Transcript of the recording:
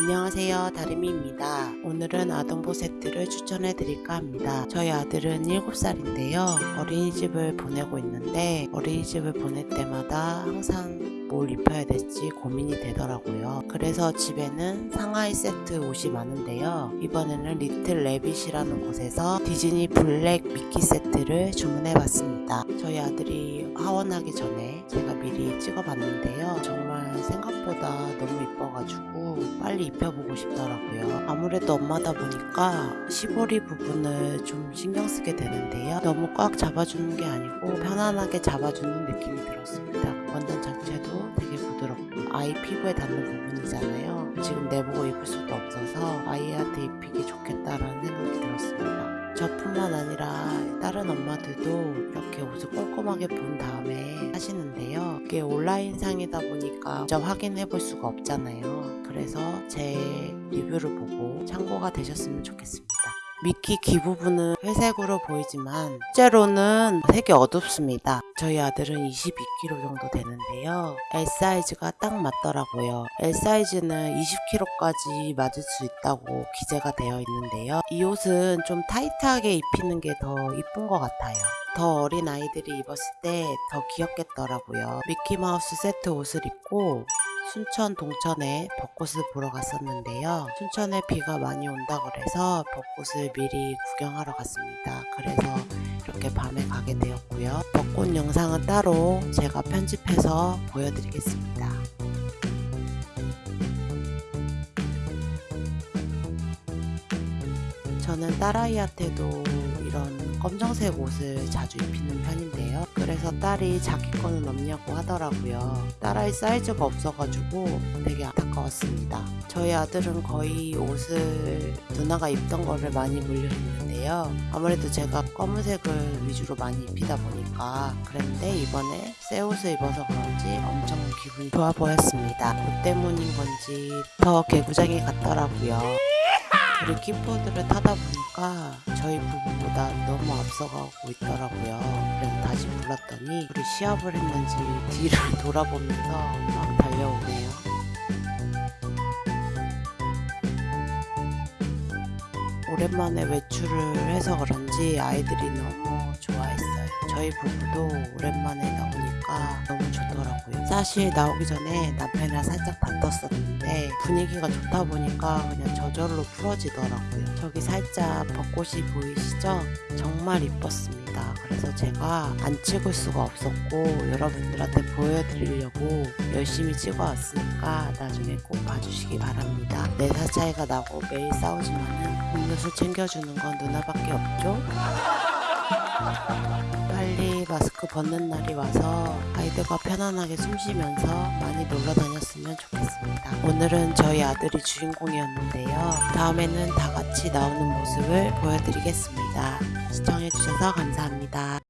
안녕하세요. 다리미입니다. 오늘은 아동복 세트를 추천해 드릴까 합니다. 저희 아들은 7살인데요. 어린이집을 보내고 있는데 어린이집을 보낼 때마다 항상 뭘 입혀야 될지 고민이 되더라고요. 그래서 집에는 상하의 세트 옷이 많은데요. 이번에는 리틀 레빗이라는 곳에서 디즈니 블랙 미키 세트를 주문해 봤습니다. 저희 아들이 하원하기 전에 제가 미리 찍어 봤는데요 정말 생각보다 너무 이뻐가지고 빨리 입혀보고 싶더라고요. 아무래도 엄마다 보니까 시보리 부분을 좀 신경 쓰게 되는데요. 너무 꽉 잡아주는 게 아니고 편안하게 잡아주는 느낌이 들었습니다. 원단 자체도 되게 부드럽고 아이 피부에 닿는 부분이잖아요. 지금 내보고 입을 수도 없어서 아이한테 입히기 좋겠다라는 뿐만 아니라 다른 엄마들도 이렇게 옷을 꼼꼼하게 본 다음에 하시는데요. 이게 온라인상이다 보니까 직접 확인해 볼 수가 없잖아요. 그래서 제 리뷰를 보고 참고가 되셨으면 좋겠습니다. 미키 귀 부분은 회색으로 보이지만 실제로는 색이 어둡습니다. 저희 아들은 22kg 정도 되는데요. L 사이즈가 딱 맞더라고요. L 사이즈는 20kg까지 맞을 수 있다고 기재가 되어 있는데요. 이 옷은 좀 타이트하게 입히는 게 더 이쁜 것 같아요. 더 어린 아이들이 입었을 때 더 귀엽겠더라고요. 미키마우스 세트 옷을 입고 순천 동천에 벚꽃을 보러 갔었는데요. 순천에 비가 많이 온다 그래서 벚꽃을 미리 구경하러 갔습니다. 그래서 이렇게 밤에 가게 되었고요. 벚꽃 영상은 따로 제가 편집해서 보여드리겠습니다. 저는 딸아이한테도 이런 검정색 옷을 자주 입히는 편인데요. 그래서 딸이 자기 거는 없냐고 하더라고요. 딸아이 사이즈가 없어가지고 되게 안타까웠습니다. 저희 아들은 거의 옷을 누나가 입던 거를 많이 물려 입는데요. 아무래도 제가 검은색을 위주로 많이 입히다 보니까 그랬는데 이번에 새 옷을 입어서 그런지 엄청 기분이 좋아 보였습니다. 옷 때문인 건지 더 개구장이 같더라고요. 우리 킥보드를 타다 보니까 저희 부부보다 너무 앞서가고 있더라고요. 그래서 다시 불렀더니 우리 시합을 했는지 뒤를 돌아보면서 막 달려오네요. 오랜만에 외출을 해서 그런지 아이들이 너무 좋아했어요. 저희 부부도 오랜만에 나오니까 너무 좋더라고요. 사실 나오기 전에 남편이랑 살짝 다퉜었는데 분위기가 좋다 보니까 그냥 저절로 풀어지더라고요. 저기 살짝 벚꽃이 보이시죠? 정말 이뻤습니다. 그래서 제가 안 찍을 수가 없었고 여러분들한테 보여드리려고 열심히 찍어왔으니까 나중에 꼭 봐주시기 바랍니다. 내살 차이가 나고 매일 싸우지만은 음료수 챙겨주는 건 누나밖에 없죠? 빨리 마스크 벗는 날이 와서 아이들과 편안하게 숨 쉬면서 많이 놀러 다녔으면 좋겠습니다. 오늘은 저희 아들이 주인공이었는데요. 다음에는 다 같이 나오는 모습을 보여드리겠습니다. 시청해주셔서 감사합니다.